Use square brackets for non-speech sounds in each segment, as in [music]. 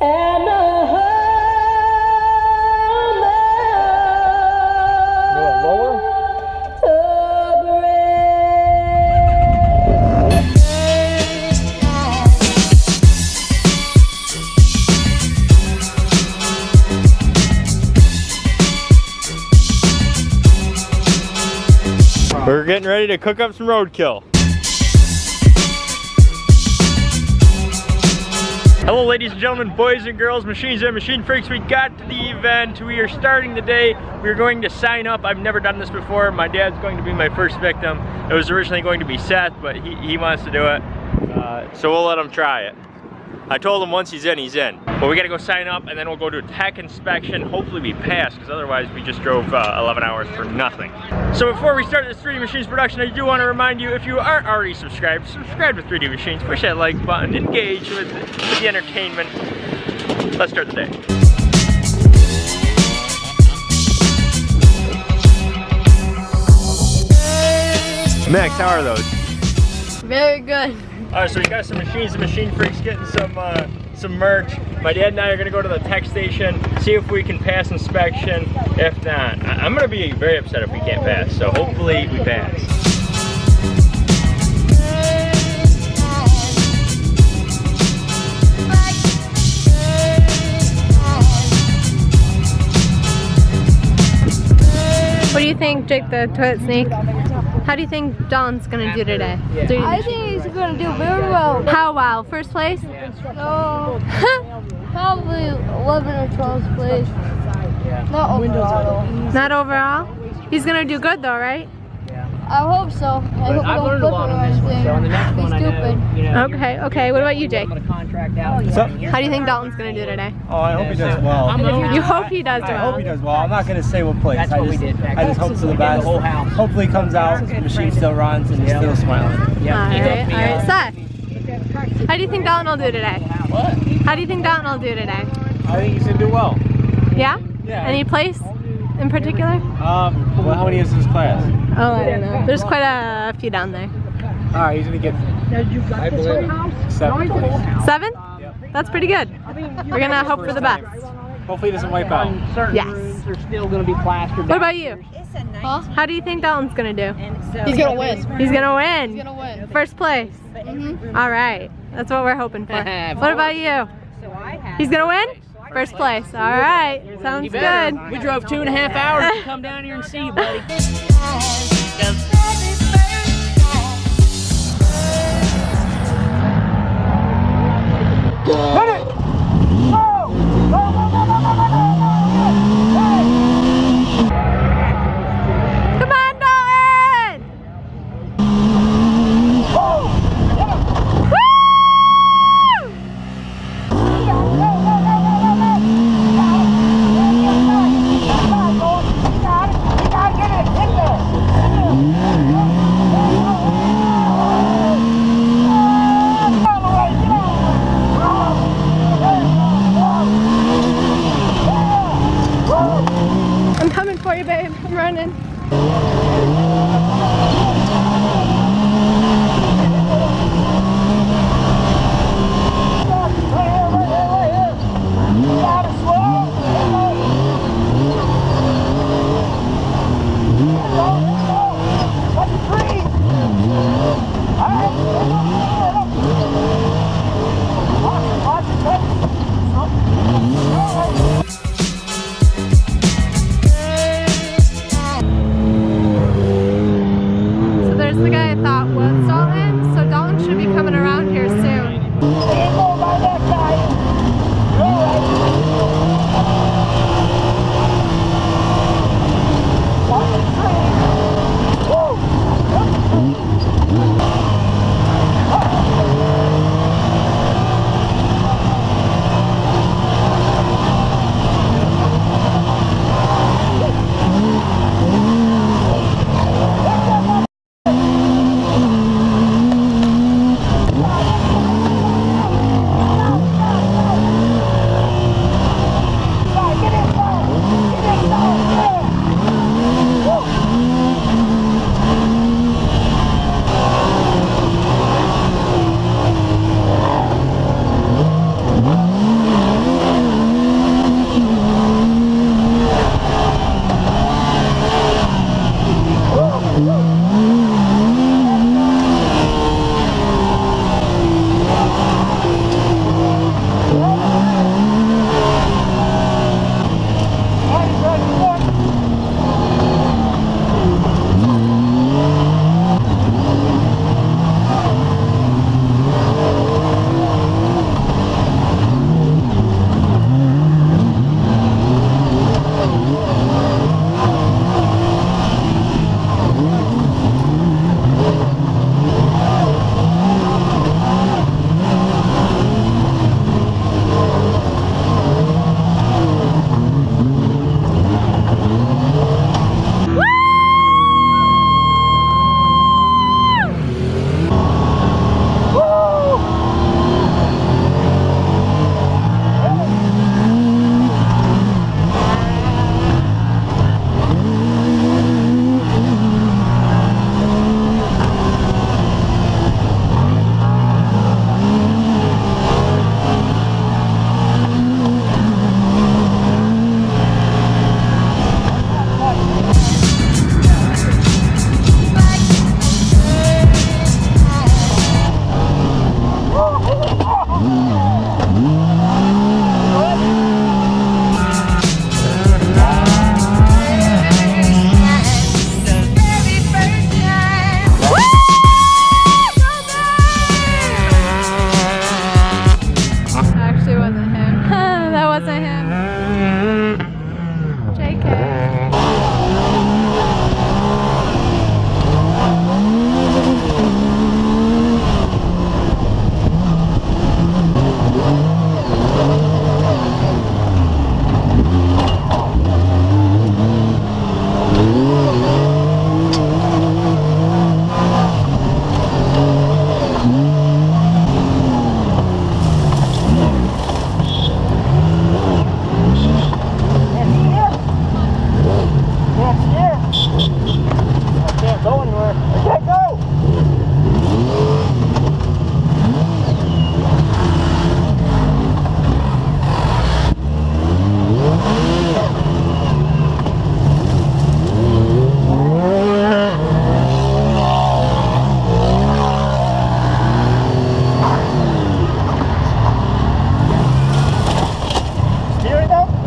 We're getting ready to cook up some roadkill. Hello ladies and gentlemen, boys and girls, machines and machine freaks. We got to the event. We are starting the day. We're going to sign up. I've never done this before. My dad's going to be my first victim. It was originally going to be Seth, but he, he wants to do it. Uh, so we'll let him try it. I told him once he's in, he's in. But we gotta go sign up and then we'll go to a tech inspection. Hopefully we pass, because otherwise we just drove uh, 11 hours for nothing. So before we start this 3D Machines production, I do want to remind you, if you aren't already subscribed, subscribe to 3D Machines, push that like button, engage with, with the entertainment. Let's start the day. Max, how are those? Very good. All right, so we got some machines and machine freaks getting some uh, some merch. My dad and I are gonna go to the tech station, see if we can pass inspection. If not, I I'm gonna be very upset if we can't pass. So hopefully we pass. What do you think, Jake the toilet snake? How do you think Don's gonna do today? Do- I think he's gonna do very well. How well? First place? No, oh. [laughs] probably 11 or 12th place. Not overall. Not overall? He's gonna do good though, right? Yeah. I hope so. I hope I I've don't learned a flip lot on this one, so on the next Be one I know, you know, Okay, okay. What about you, Jake? I'm contract out. Oh, so- How do you think Dalton's gonna do today? Oh, I hope he does well. I'm You hope he does well. I hope he well. does well. I'm not gonna say what place. That's I what just, we did I just hope for the best. the whole house. Hopefully he comes out, the machine still runs, and he's still smiling. Yeah, Alright, helped me alright. Seth, how do you think Dalton will do today? What? How do you think Dalton will do today? I think he's gonna do well. Yeah? Yeah. Any place in particular? Um, well, how many is his class? Oh, I don't know. There's quite a few down there. All right, he's gonna get. I believe seven. place. Seven? That's pretty good. We're gonna hope for the best. Hopefully he doesn't wipe out. On certain Yes. rooms, they're still gonna be plastered. What about you? Huh? How do you think Dalton's gonna do? He's gonna win. He's gonna win. He's gonna win. First place. All right. That's what we're hoping for. [laughs] what about you? He's gonna win? First place. All right. Sounds good. We drove two and a half hours to come down here and see you, buddy. [laughs] Babe. I'm running.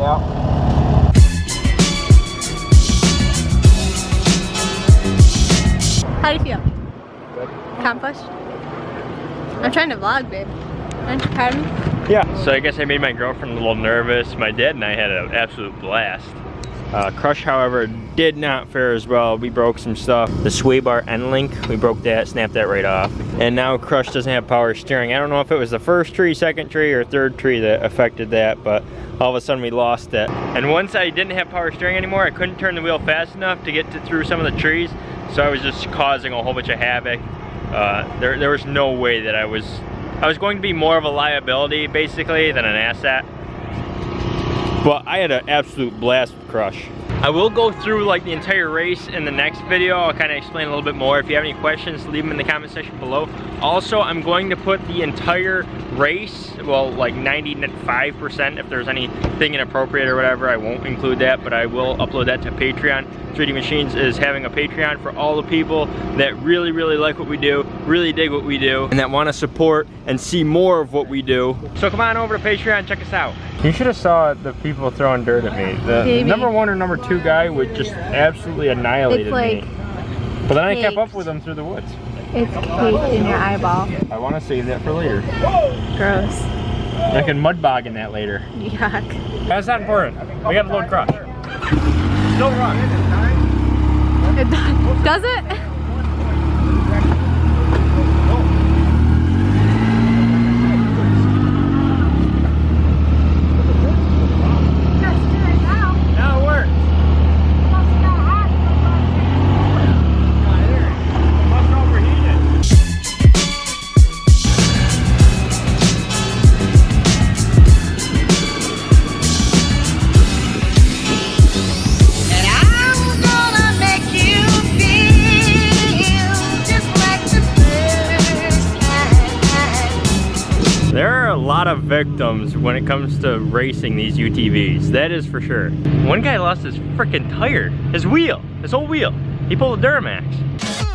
Yeah. How do you feel? Good. Accomplished? I'm trying to vlog, babe. Aren't you proud of me? Yeah. So I guess I made my girlfriend a little nervous. My dad and I had an absolute blast. Uh, Crush, however, did not fare as well. We broke some stuff. The sway bar end link, we broke that, snapped that right off. And now Crush doesn't have power steering. I don't know if it was the first tree, second tree, or third tree that affected that, but all of a sudden we lost it. And once I didn't have power steering anymore, I couldn't turn the wheel fast enough to get to, through some of the trees, so I was just causing a whole bunch of havoc. Uh, there, there was no way that I was, I was going to be more of a liability, basically, than an asset. But I had an absolute blast Crush. I will go through like the entire race in the next video. I'll kind of explain a little bit more. If you have any questions, leave them in the comment section below. Also, I'm going to put the entire race, well, like 95% if there's anything inappropriate or whatever, I won't include that, but I will upload that to Patreon. 3D Machines is having a Patreon for all the people that really, really like what we do, really dig what we do, and that want to support and see more of what we do. So come on over to Patreon, check us out. You should have saw the people throwing dirt at me. The Baby. number one or number two guy would just absolutely annihilated like me. But then I kept up with him through the woods. It's caked in your eyeball. I want to save that for later. Gross. I can mud bog in that later. Yuck. That's not important. We got to load crush. Still run. It does, [laughs] does it victims when it comes to racing these UTVs. That is for sure. One guy lost his freaking tire, his wheel, his whole wheel. He pulled a Duramax.